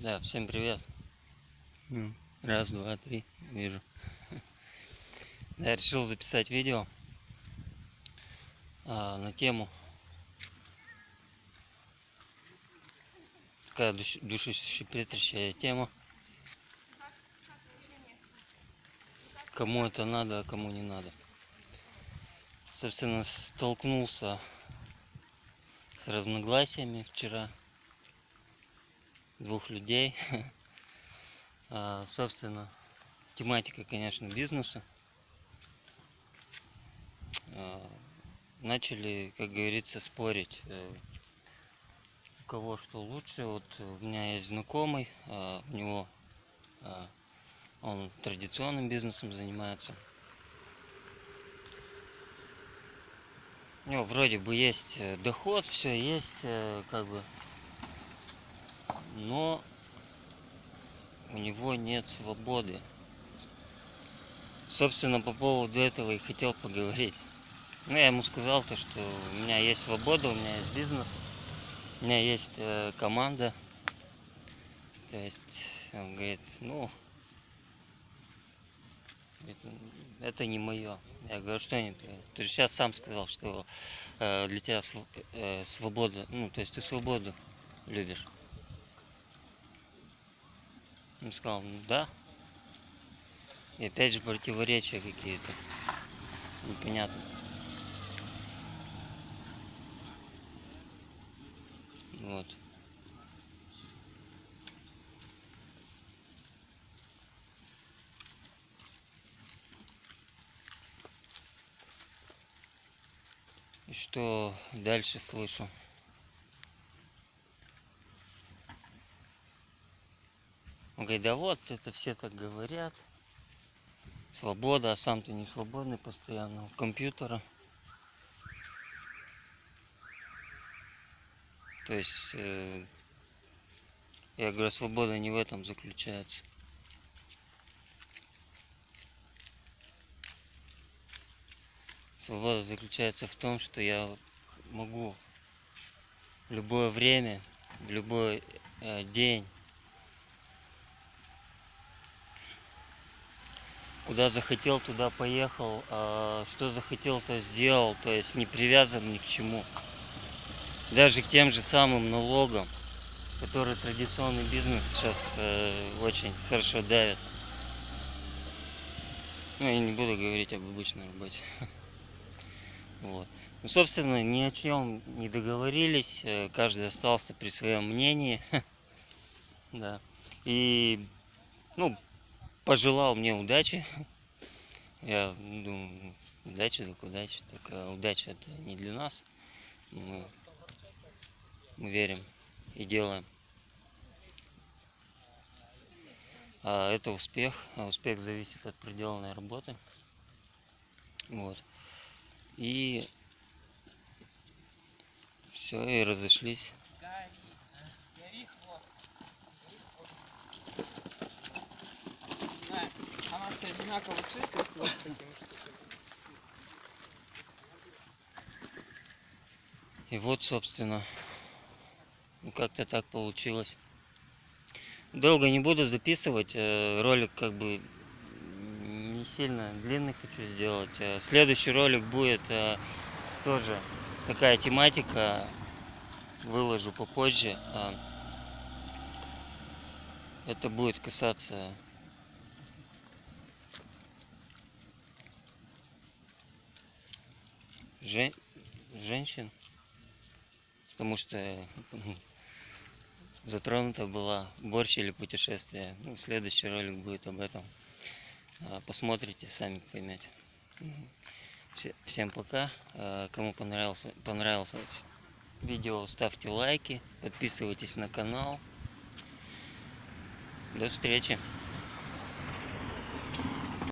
Да, всем привет. Ну, Раз, два, три, вижу. Я решил записать видео а, на тему такая душ, душещипляющая тема. Кому это надо, а кому не надо. Собственно, столкнулся с разногласиями вчера двух людей. А, собственно, тематика, конечно, бизнеса. А, начали, как говорится, спорить, э, у кого что лучше. Вот у меня есть знакомый, а, у него он традиционным бизнесом занимается. У него вроде бы есть э, доход, все есть, э, как бы но у него нет свободы. Собственно, по поводу этого и хотел поговорить. Ну, я ему сказал то, что у меня есть свобода, у меня есть бизнес, у меня есть э, команда. То есть, он говорит, ну, это не мое. Я говорю, что не ты? Ты же сейчас сам сказал, что э, для тебя св э, свобода, ну, то есть ты свободу любишь. Он сказал, ну да. И опять же противоречия какие-то. Непонятно. Вот. И что дальше слышу? Он говорит, да вот, это все так говорят. Свобода, а сам ты не свободный постоянно. У компьютера. То есть, э, я говорю, свобода не в этом заключается. Свобода заключается в том, что я могу в любое время, в любой э, день куда захотел, туда поехал, а что захотел, то сделал, то есть не привязан ни к чему. Даже к тем же самым налогам, которые традиционный бизнес сейчас э, очень хорошо давит. Ну, я не буду говорить об обычной работе. Вот. Ну, собственно, ни о чем не договорились, э, каждый остался при своем мнении. Да. И, ну, пожелал мне удачи. Я думаю, удачи так удачи. Так а удача это не для нас. Мы, мы верим и делаем. А это успех. А успех зависит от проделанной работы. Вот. И все, и разошлись. Все одинаково цвет И вот, собственно, как-то так получилось. Долго не буду записывать, э, ролик как бы не сильно длинный хочу сделать. Э, следующий ролик будет э, тоже такая тематика, выложу попозже. Это будет касаться жен... женщин, потому что затронута была борщ или путешествие. Ну, следующий ролик будет об этом. А, посмотрите, сами поймете. Всем пока. А, кому понравился, понравилось видео, ставьте лайки, подписывайтесь на канал. До встречи.